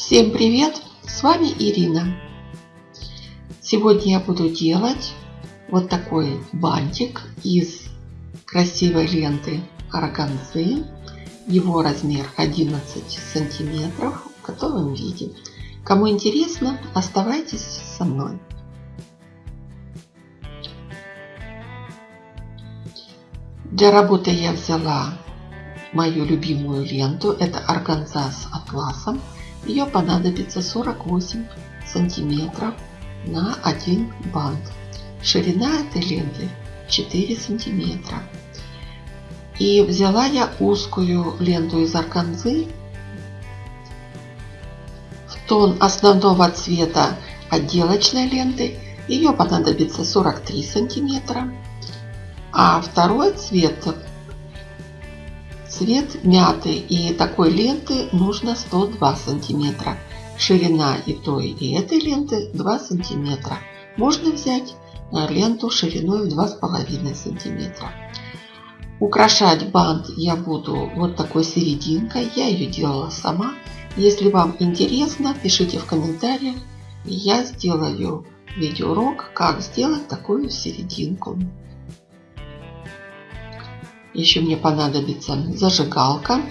Всем привет! С вами Ирина. Сегодня я буду делать вот такой бантик из красивой ленты органзы. Его размер 11 сантиметров в готовом виде. Кому интересно, оставайтесь со мной. Для работы я взяла мою любимую ленту. Это органза с атласом. Ее понадобится 48 сантиметров на один бант. Ширина этой ленты 4 сантиметра. И взяла я узкую ленту из органзы в тон основного цвета отделочной ленты. Ее понадобится 43 сантиметра. А второй цвет цвет мяты и такой ленты нужно 102 сантиметра. Ширина и той и этой ленты 2 сантиметра. Можно взять э, ленту шириной в 2,5 сантиметра. Украшать бант я буду вот такой серединкой. Я ее делала сама. Если вам интересно, пишите в комментариях. Я сделаю видеоурок, как сделать такую серединку. Еще мне понадобится зажигалка.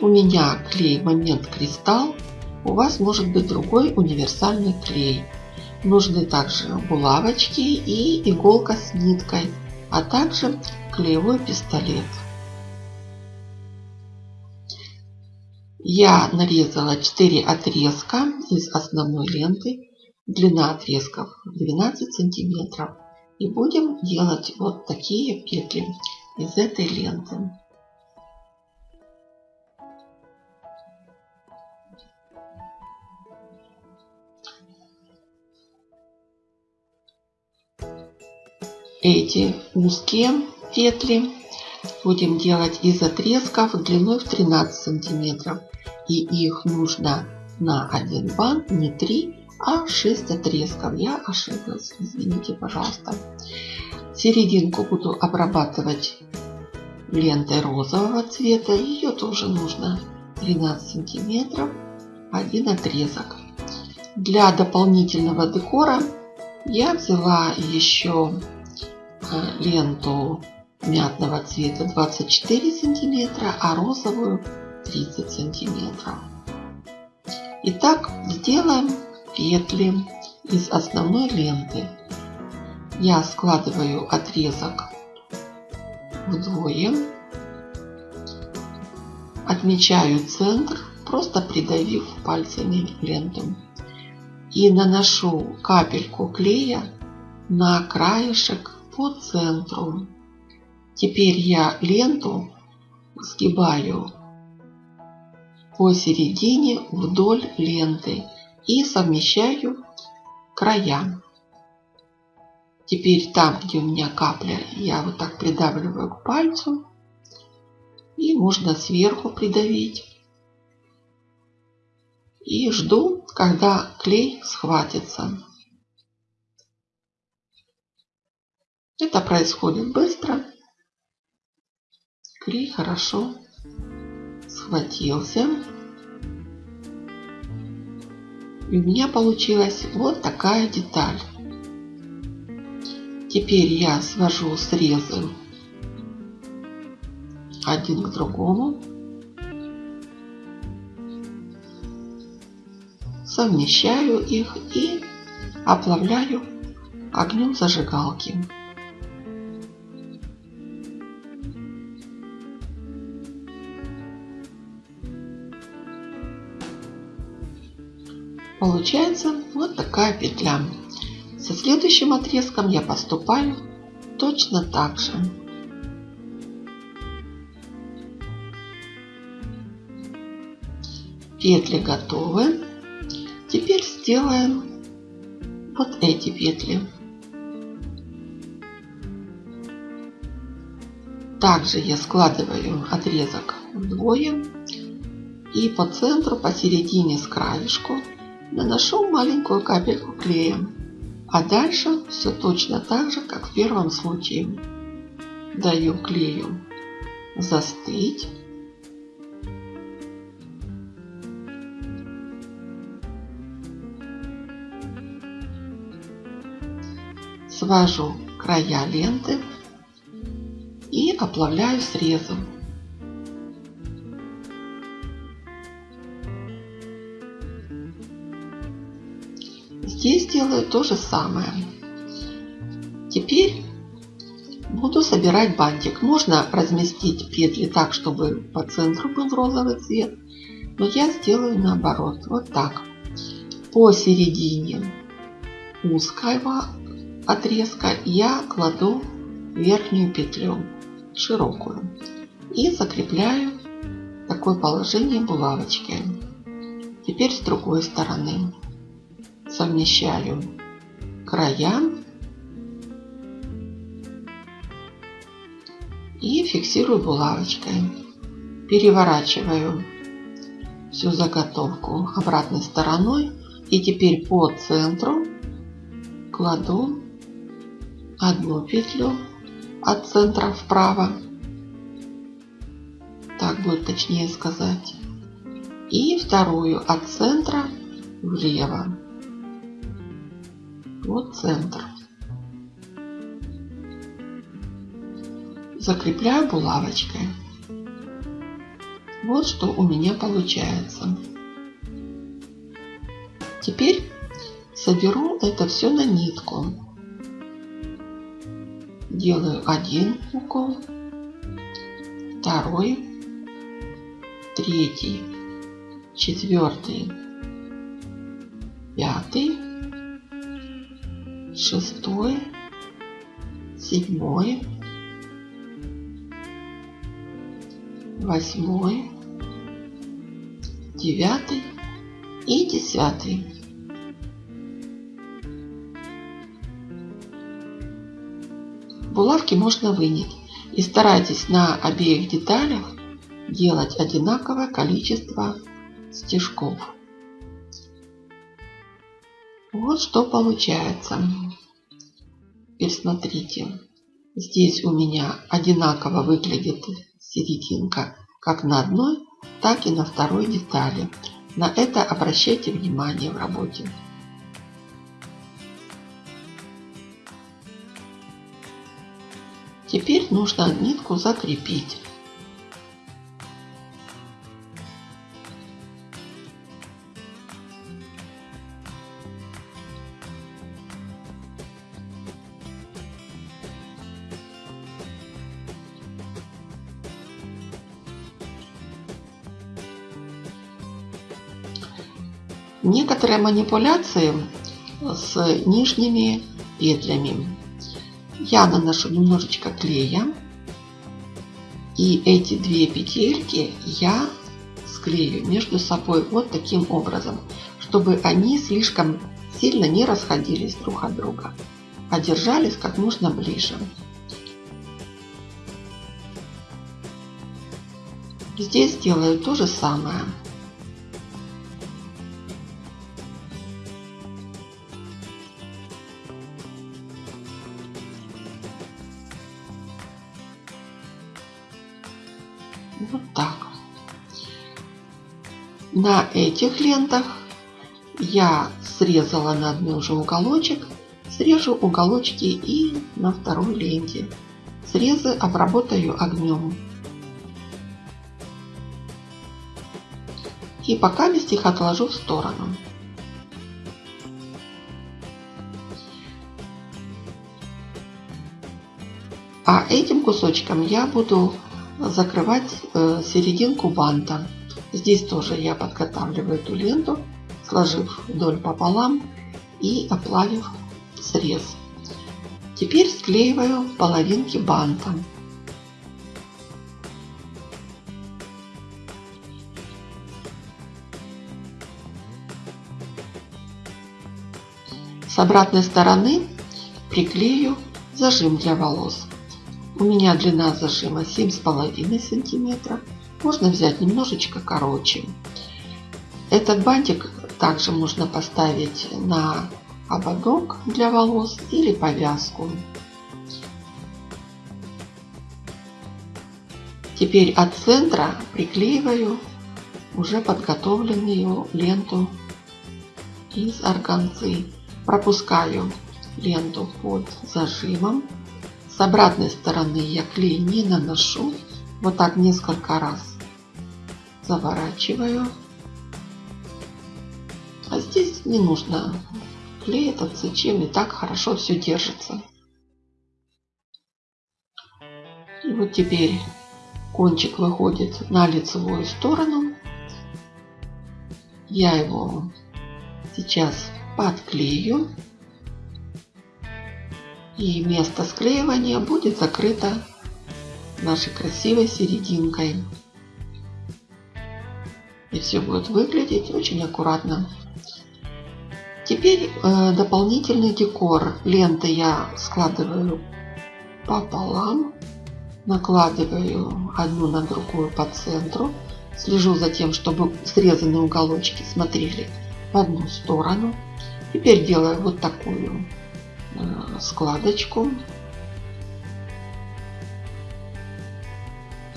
У меня клей Момент Кристалл. У вас может быть другой универсальный клей. Нужны также булавочки и иголка с ниткой, а также клеевой пистолет. Я нарезала 4 отрезка из основной ленты. Длина отрезков 12 сантиметров. И будем делать вот такие петли из этой ленты. Эти узкие петли будем делать из отрезков длиной в 13 сантиметров. И их нужно на один бант, не 3, а 6 отрезков. Я ошиблась, извините, пожалуйста. Серединку буду обрабатывать лентой розового цвета. Ее тоже нужно 13 сантиметров, один отрезок. Для дополнительного декора я взяла еще э, ленту мятного цвета 24 сантиметра, а розовую 30 сантиметров. Итак, сделаем петли из основной ленты я складываю отрезок вдвое, отмечаю центр, просто придавив пальцами ленту. И наношу капельку клея на краешек по центру. Теперь я ленту сгибаю посередине вдоль ленты и совмещаю края. Теперь там, где у меня капля, я вот так придавливаю к пальцу. И можно сверху придавить. И жду, когда клей схватится. Это происходит быстро. Клей хорошо схватился. И у меня получилась вот такая деталь. Теперь я свожу срезы один к другому. Совмещаю их и оплавляю огнем зажигалки. Получается вот такая петля. Со следующим отрезком я поступаю точно так же. Петли готовы. Теперь сделаем вот эти петли. Также я складываю отрезок вдвое и по центру, посередине с краешку наношу маленькую капельку клея. А дальше все точно так же, как в первом случае. Даю клею застыть. Свожу края ленты и оплавляю срезом. Делаю то же самое. Теперь буду собирать бантик. Можно разместить петли так, чтобы по центру был розовый цвет. Но я сделаю наоборот. Вот так. Посередине узкого отрезка я кладу верхнюю петлю широкую и закрепляю такое положение булавочкой. Теперь с другой стороны совмещаю края и фиксирую булавочкой. Переворачиваю всю заготовку обратной стороной и теперь по центру кладу одну петлю от центра вправо. Так будет точнее сказать. И вторую от центра влево. Вот центр. Закрепляю булавочкой. Вот что у меня получается. Теперь соберу это все на нитку. Делаю один укол, второй, третий, четвертый, пятый, шестой, седьмой, восьмой, девятый и десятый. Булавки можно вынять и старайтесь на обеих деталях делать одинаковое количество стежков. Вот что получается. Теперь смотрите. Здесь у меня одинаково выглядит серединка как на одной, так и на второй детали. На это обращайте внимание в работе. Теперь нужно нитку закрепить. Некоторые манипуляции с нижними петлями я наношу немножечко клея. И эти две петельки я склею между собой вот таким образом, чтобы они слишком сильно не расходились друг от друга, а держались как можно ближе. Здесь делаю то же самое. На этих лентах я срезала на одной уже уголочек. Срежу уголочки и на второй ленте. Срезы обработаю огнем. И пока их отложу в сторону. А этим кусочком я буду закрывать э, серединку банта. Здесь тоже я подготавливаю эту ленту, сложив вдоль пополам и оплавив срез. Теперь склеиваю половинки банта. С обратной стороны приклею зажим для волос. У меня длина зажима 7,5 сантиметра. Можно взять немножечко короче. Этот бантик также можно поставить на ободок для волос или повязку. Теперь от центра приклеиваю уже подготовленную ленту из органзы. Пропускаю ленту под зажимом. С обратной стороны я клей не наношу. Вот так несколько раз заворачиваю. А здесь не нужно клей этот зачем и так хорошо все держится. И вот теперь кончик выходит на лицевую сторону. Я его сейчас подклею. И место склеивания будет закрыто нашей красивой серединкой. И все будет выглядеть очень аккуратно. Теперь э, дополнительный декор. Ленты я складываю пополам. Накладываю одну на другую по центру. Слежу за тем, чтобы срезанные уголочки смотрели в одну сторону. Теперь делаю вот такую э, складочку.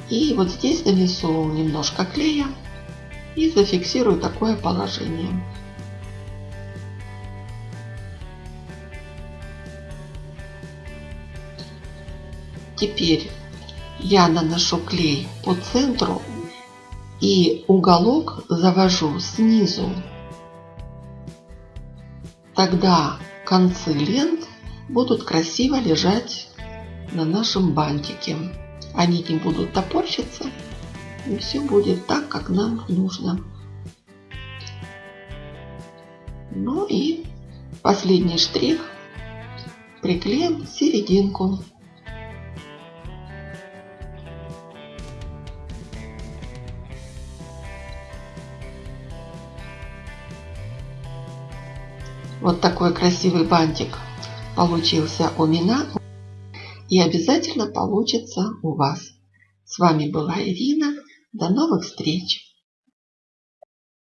И вот здесь нанесу немножко клея и зафиксирую такое положение. Теперь я наношу клей по центру и уголок завожу снизу. Тогда концы лент будут красиво лежать на нашем бантике. Они не будут топорщиться. И все будет так, как нам нужно. Ну и последний штрих. Приклеим серединку. Вот такой красивый бантик получился у меня и обязательно получится у вас. С вами была Ирина. До новых встреч!